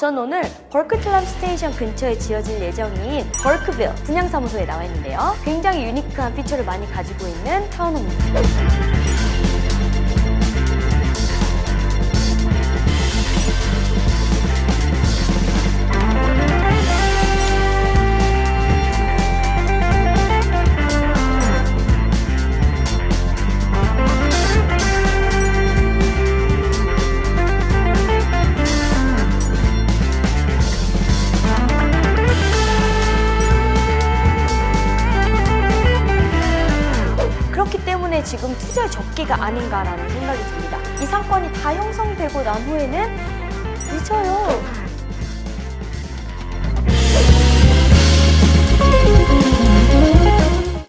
전 오늘 Burquitlam station 근처에 지어질 예정인 벌크빌 분양사무소에 나와 있는데요. 굉장히 unique한 feature를 많이 가지고 있는 townhome입니다. 때문에 지금 투자의 적기가 아닌가라는 생각이 듭니다. 이 상권이 다 형성되고 난 후에는 늦어요.